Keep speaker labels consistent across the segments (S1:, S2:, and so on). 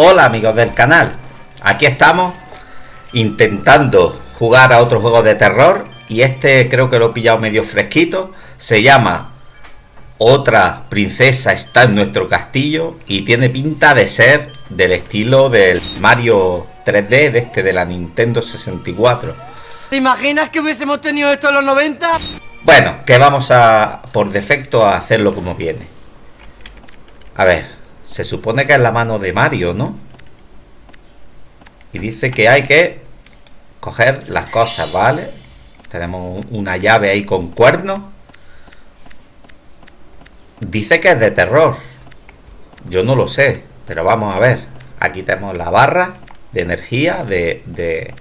S1: Hola amigos del canal, aquí estamos intentando jugar a otro juego de terror y este creo que lo he pillado medio fresquito, se llama Otra princesa está en nuestro castillo y tiene pinta de ser del estilo del Mario 3D de este de la Nintendo 64.
S2: ¿Te imaginas que hubiésemos tenido esto en los 90?
S1: Bueno, que vamos a por defecto a hacerlo como viene. A ver, se supone que es la mano de Mario, ¿no? Y dice que hay que coger las cosas, ¿vale? Tenemos una llave ahí con cuernos. Dice que es de terror. Yo no lo sé, pero vamos a ver. Aquí tenemos la barra de energía de, de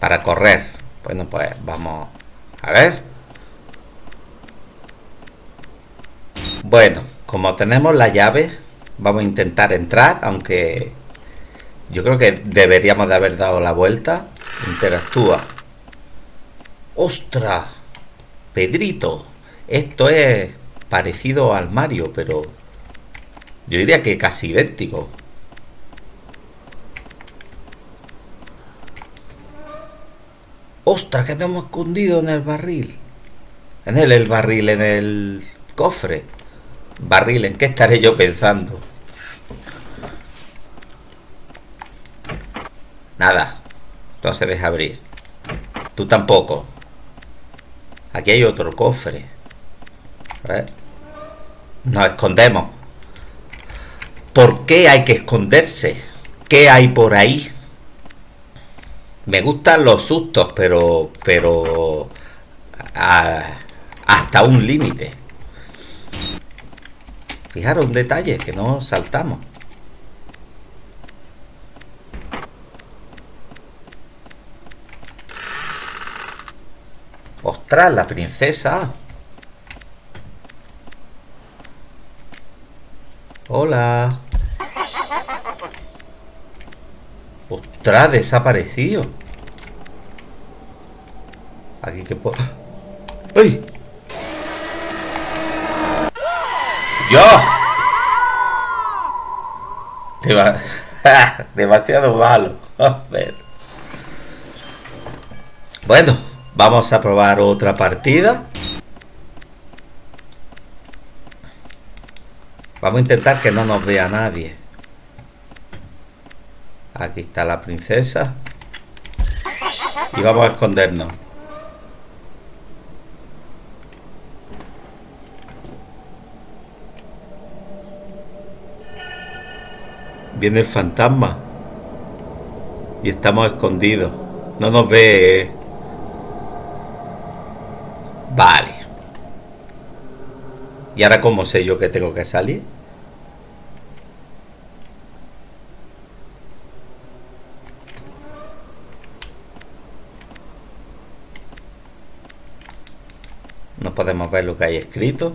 S1: para correr. Bueno, pues vamos a ver. Bueno, como tenemos la llave, Vamos a intentar entrar, aunque yo creo que deberíamos de haber dado la vuelta. Interactúa. ¡Ostras! Pedrito. Esto es parecido al Mario, pero yo diría que casi idéntico. ¡Ostras! Que hemos escondido en el barril. En el, el barril, en el cofre. Barril, ¿en qué estaré yo pensando? Nada. No se deja abrir. Tú tampoco. Aquí hay otro cofre. Nos escondemos. ¿Por qué hay que esconderse? ¿Qué hay por ahí? Me gustan los sustos, pero... Pero... hasta un límite. Fijaros un detalle, que no saltamos. ¡Ostras, la princesa! Hola. ¡Ostras, desaparecido! Aquí que puedo... ¡Ay! ¡Dios! Demasiado malo. Bueno, vamos a probar otra partida. Vamos a intentar que no nos vea nadie. Aquí está la princesa. Y vamos a escondernos. Viene el fantasma. Y estamos escondidos. No nos ve. Vale. ¿Y ahora cómo sé yo que tengo que salir? No podemos ver lo que hay escrito.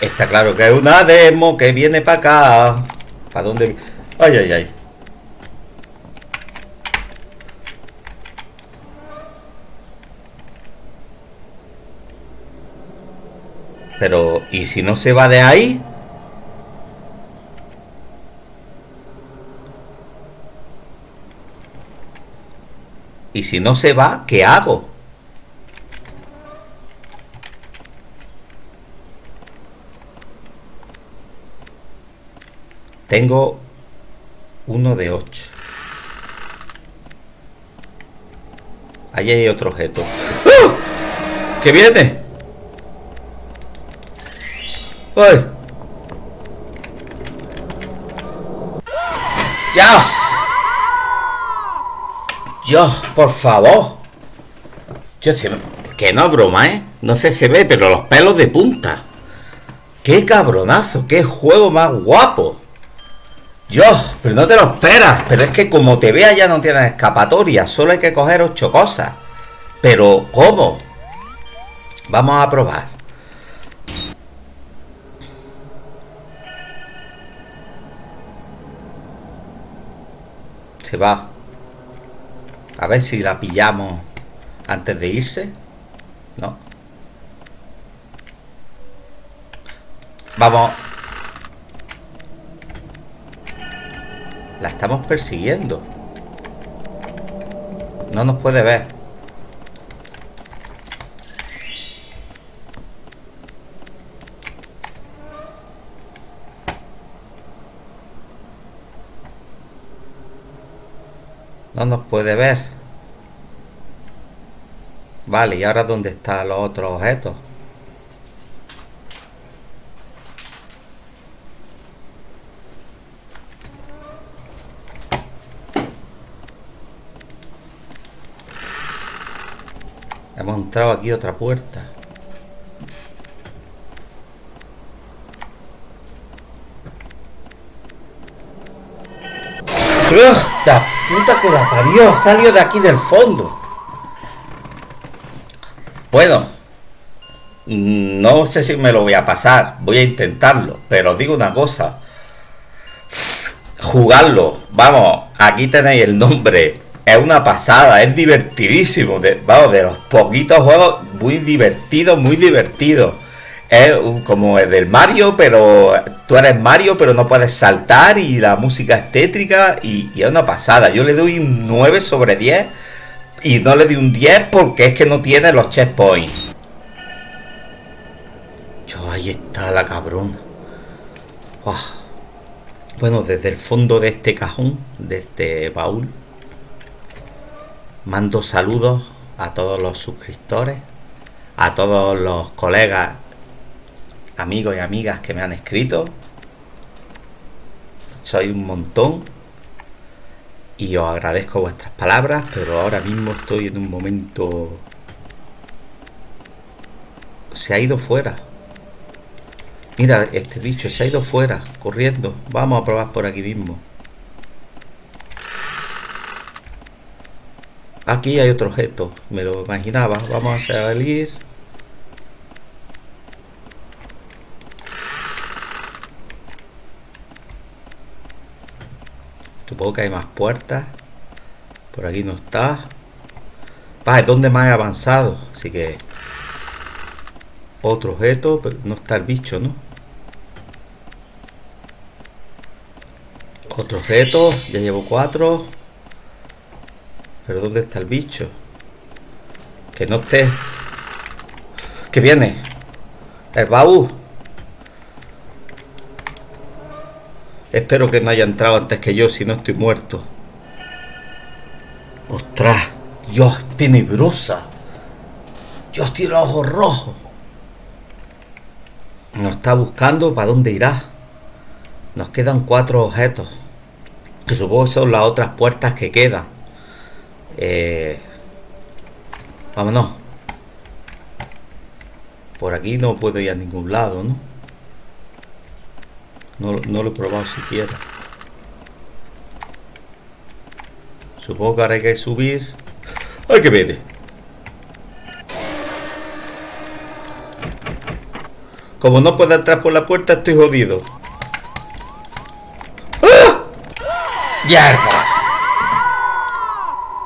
S1: Está claro que es una demo que viene para acá. ¿Para dónde? Ay, ay, ay. Pero, ¿y si no se va de ahí? Y si no se va, ¿qué hago? Tengo uno de 8. Ahí hay otro objeto. ¡Ah! ¿Qué viene? ¡Ay! ¡Dios! Dios, por favor. Yo sé que no broma, ¿eh? No sé si se ve, pero los pelos de punta. ¡Qué cabronazo! ¡Qué juego más guapo! Dios, pero no te lo esperas. Pero es que como te vea ya no tienes escapatoria. Solo hay que coger ocho cosas. Pero, ¿cómo? Vamos a probar. Se va. A ver si la pillamos antes de irse. No. Vamos La estamos persiguiendo. No nos puede ver. No nos puede ver. Vale, ¿y ahora dónde están los otros objetos? Hemos entrado aquí otra puerta. ¡La puta que la parió! Salió de aquí del fondo. Bueno, no sé si me lo voy a pasar. Voy a intentarlo. Pero os digo una cosa. Jugarlo. Vamos, aquí tenéis el nombre. Es una pasada, es divertidísimo. De, vamos, de los poquitos juegos muy divertidos, muy divertidos es como el del Mario, pero tú eres Mario, pero no puedes saltar y la música es tétrica y, es una pasada. Yo le doy un 9 sobre 10 y no le doy un 10 porque es que no tiene los checkpoints. Yo, ahí está la cabrón. Bueno, desde el fondo de este cajón, de este baúl, mando saludos a todos los suscriptores, a todos los colegas amigos y amigas que me han escrito. Soy un montón y os agradezco vuestras palabras, pero ahora mismo estoy en un momento... Se ha ido fuera. Mira, este bicho se ha ido fuera, corriendo. Vamos a probar por aquí mismo. Aquí hay otro objeto, me lo imaginaba. Vamos a salir. Que hay más puertas. Por aquí no está. Va, es donde más he avanzado. Así que... Otro objeto, pero no está el bicho, ¿no? Otro objeto, ya llevo cuatro. Pero ¿dónde está el bicho? Que no esté. Que viene. El baúl. Espero que no haya entrado antes que yo, si no estoy muerto. ¡Ostras! Dios, tenebrosa. Dios tiene los ojos rojos. Nos está buscando para dónde irá. Nos quedan cuatro objetos. Que supongo son las otras puertas que quedan. Eh, vámonos. Por aquí no puedo ir a ningún lado, ¿no? No, lo he probado siquiera. Supongo que ahora hay que subir. ¡Ay, que vete! Como no puedo entrar por la puerta, estoy jodido. ¡Ah!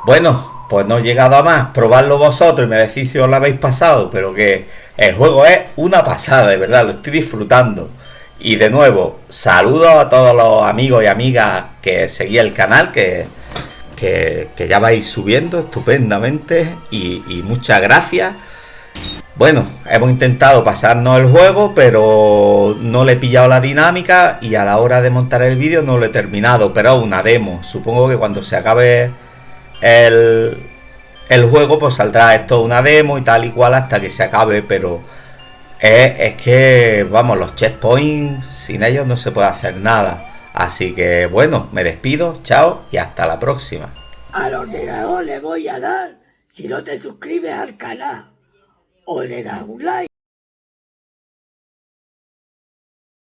S1: Bueno, pues no he llegado a más. Probarlo vosotros y me decís si os lo habéis pasado. Pero que el juego es una pasada, de verdad. Lo estoy disfrutando. Y de nuevo, saludos a todos los amigos y amigas que seguí el canal, que, que, ya vais subiendo estupendamente y, y, muchas gracias. Bueno, hemos intentado pasarnos el juego, pero no le he pillado la dinámica y a la hora de montar el vídeo no lo he terminado, pero una demo. Supongo que cuando se acabe el, el juego, pues saldrá esto una demo y tal y cual hasta que se acabe, pero es, que, vamos, los checkpoints, sin ellos no se puede hacer nada. Así que, bueno, me despido, chao y hasta la próxima.
S3: Al ordenador le voy a dar si no te suscribes al canal o le das un like.